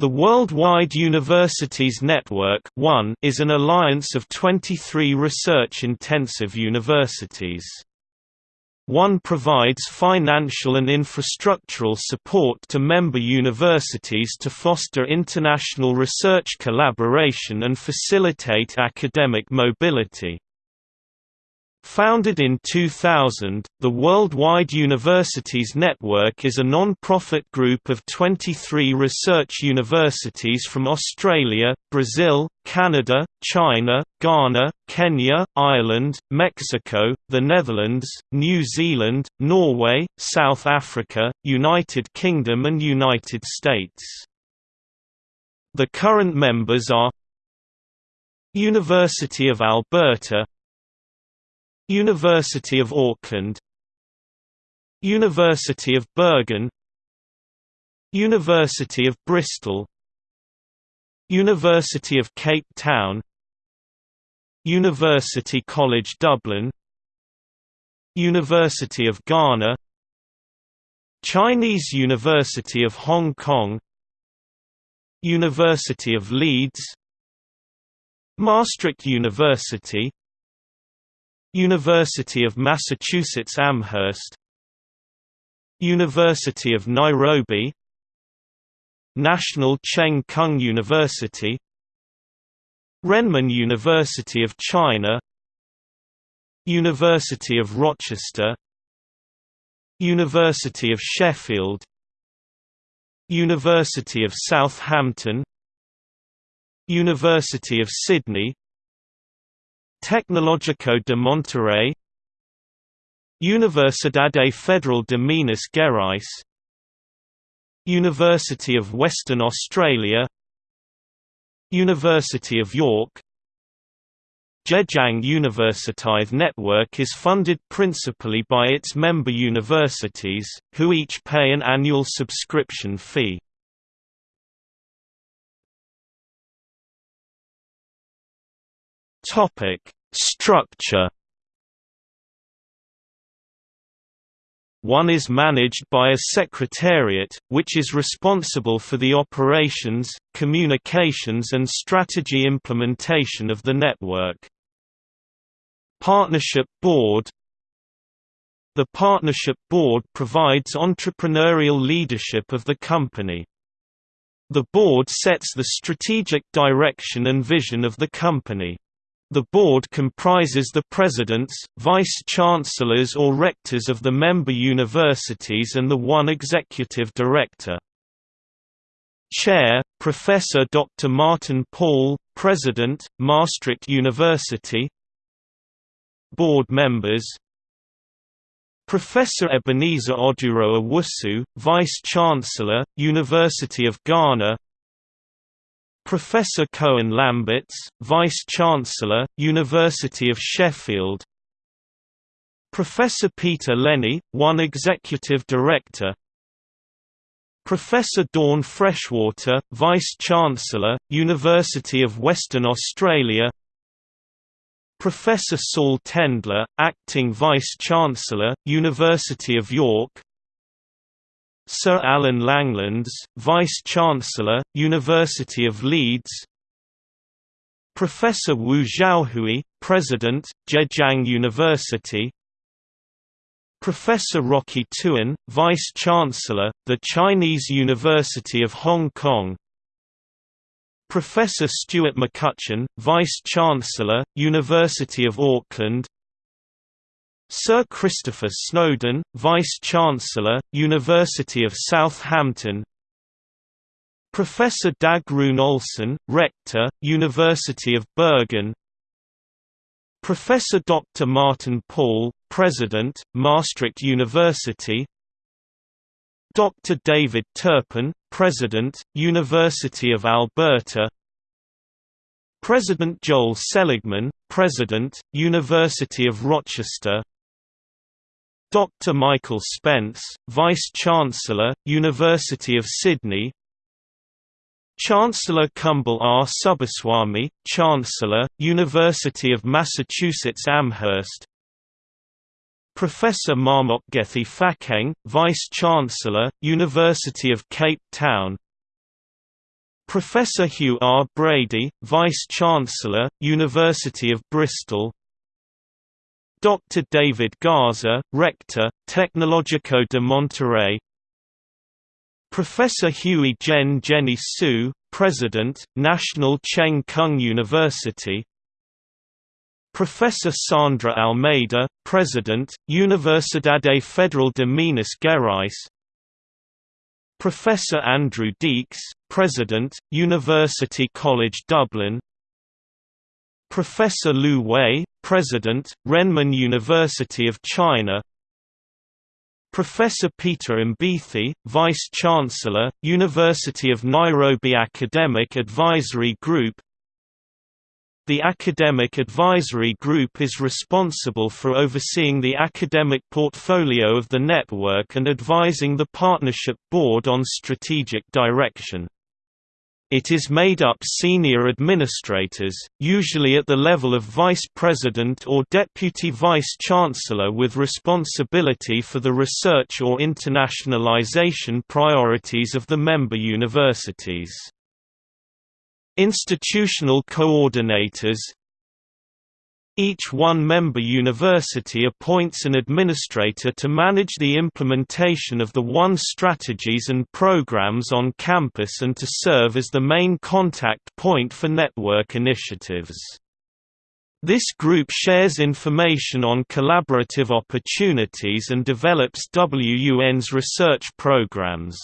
The Worldwide Universities Network is an alliance of 23 research-intensive universities. WUN provides financial and infrastructural support to member universities to foster international research collaboration and facilitate academic mobility. Founded in 2000, the Worldwide Universities Network is a non-profit group of 23 research universities from Australia, Brazil, Canada, China, Ghana, Kenya, Ireland, Mexico, the Netherlands, New Zealand, Norway, South Africa, United Kingdom and United States. The current members are University of Alberta University of Auckland. University of Bergen. University of Bristol. University of Cape Town. University College Dublin. University of Ghana. Chinese University of Hong Kong. University of Leeds. Maastricht University University of Massachusetts Amherst. University of Nairobi. National Cheng Kung University. Renmin University of China. University of Rochester. University of Sheffield. University of Southampton. University of Sydney Tecnológico de Monterrey Universidade Federal de Minas Gerais University of Western Australia University of York Zhejiang Universiteit network is funded principally by its member universities, who each pay an annual subscription fee. Topic: Structure. WUN is managed by a secretariat, which is responsible for the operations, communications and strategy implementation of the network. Partnership Board The Partnership Board provides entrepreneurial leadership of the company. The board sets the strategic direction and vision of the company. The board comprises the presidents, vice-chancellors or rectors of the member universities and the WUN executive director. Chair, Professor Dr. Martin Paul, President, Maastricht University Board members Professor Ebenezer Oduro Owusu, Vice-Chancellor, University of Ghana Professor Koen Lamberts, Vice-Chancellor, University of Sheffield. Professor Peter Lennie, WUN Executive Director. Professor Dawn Freshwater, Vice-Chancellor, University of Western Australia. Professor Saul Tendler, Acting Vice-Chancellor, University of York Sir Alan Langlands, Vice-Chancellor, University of Leeds. Professor Wu Zhaohui, President, Zhejiang University. Professor Rocky Tuan, Vice-Chancellor, the Chinese University of Hong Kong. Professor Stuart McCutcheon, Vice-Chancellor, University of Auckland Sir Christopher Snowden, Vice-Chancellor, University of Southampton Professor Dag Rune Olsen, Rector, University of Bergen Professor Dr. Martin Paul, President, Maastricht University Dr. David Turpin, President, University of Alberta President Joel Seligman, President, University of Rochester Dr. Michael Spence, Vice-Chancellor, University of Sydney Chancellor Kumble R. Subbaswamy, Chancellor, University of Massachusetts Amherst Professor Mamokgethi Phakeng, Vice-Chancellor, University of Cape Town Professor Hugh R. Brady, Vice-Chancellor, University of Bristol Dr. David Garza, Rector, Tecnológico de Monterrey. Professor Huey-Jen Jenny Su, President, National Cheng Kung University. Professor Sandra Almeida, President, Universidade Federal de Minas Gerais. Professor Andrew Deeks, President, University College Dublin Professor Liu Wei, President, Renmin University of China Professor Peter Mbithi, Vice-Chancellor, University of Nairobi Academic Advisory Group the Academic Advisory Group is responsible for overseeing the academic portfolio of the network and advising the Partnership Board on strategic direction. It is made up senior administrators, usually at the level of vice president or deputy vice chancellor with responsibility for the research or internationalization priorities of the member universities. Institutional coordinators each WUN-member university appoints an administrator to manage the implementation of the WUN strategies and programs on campus and to serve as the main contact point for network initiatives. This group shares information on collaborative opportunities and develops WUN's research programs.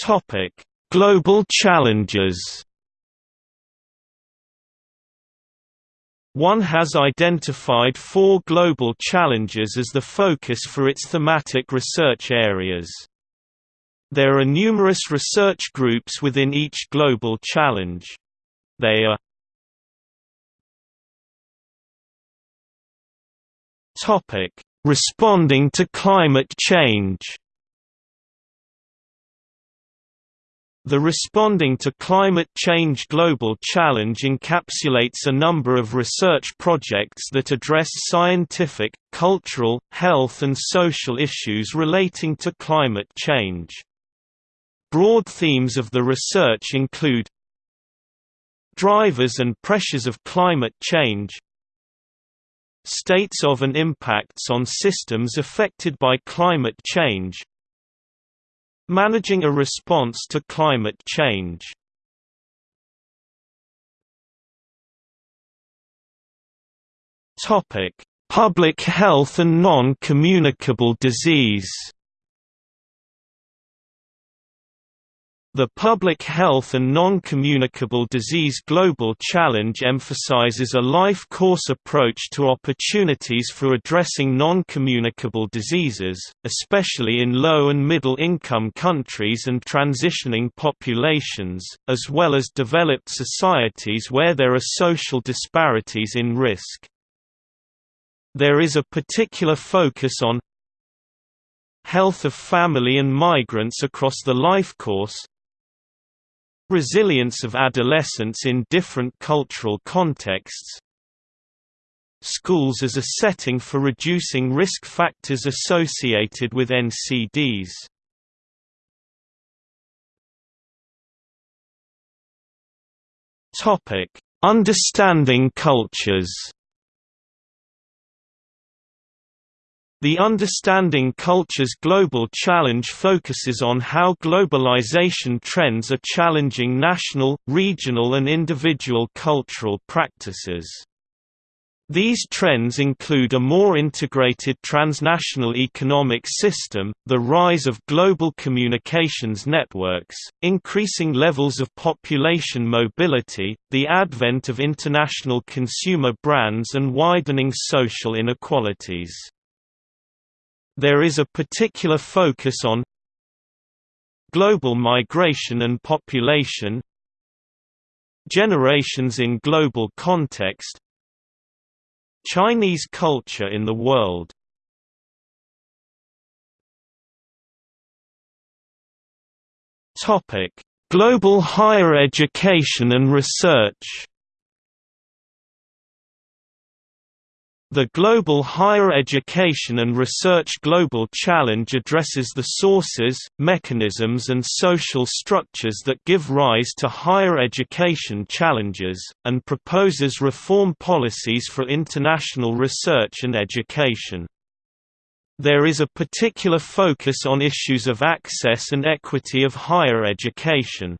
Topic: Global challenges. WUN has identified four global challenges as the focus for its thematic research areas. There are numerous research groups within each global challenge. They are Responding to climate change The Responding to Climate Change Global Challenge encapsulates a number of research projects that address scientific, cultural, health and social issues relating to climate change. Broad themes of the research include Drivers and pressures of climate change States of and impacts on systems affected by climate change Managing a response to climate change. Public health and non-communicable disease The Public Health and Non-Communicable Disease Global Challenge emphasizes a life course approach to opportunities for addressing non-communicable diseases, especially in low- and middle-income countries and transitioning populations, as well as developed societies where there are social disparities in risk. There is a particular focus on health of family and migrants across the life course, Resilience of adolescents in different cultural contexts. Schools as a setting for reducing risk factors associated with NCDs Understanding cultures The Understanding Cultures Global Challenge focuses on how globalization trends are challenging national, regional and individual cultural practices. These trends include a more integrated transnational economic system, the rise of global communications networks, increasing levels of population mobility, the advent of international consumer brands and widening social inequalities. There is a particular focus on global migration and population generations in global context Chinese culture in the world. Global higher education and research The Global Higher Education and Research Global Challenge addresses the sources, mechanisms and social structures that give rise to higher education challenges, and proposes reform policies for international research and education. There is a particular focus on issues of access and equity of higher education.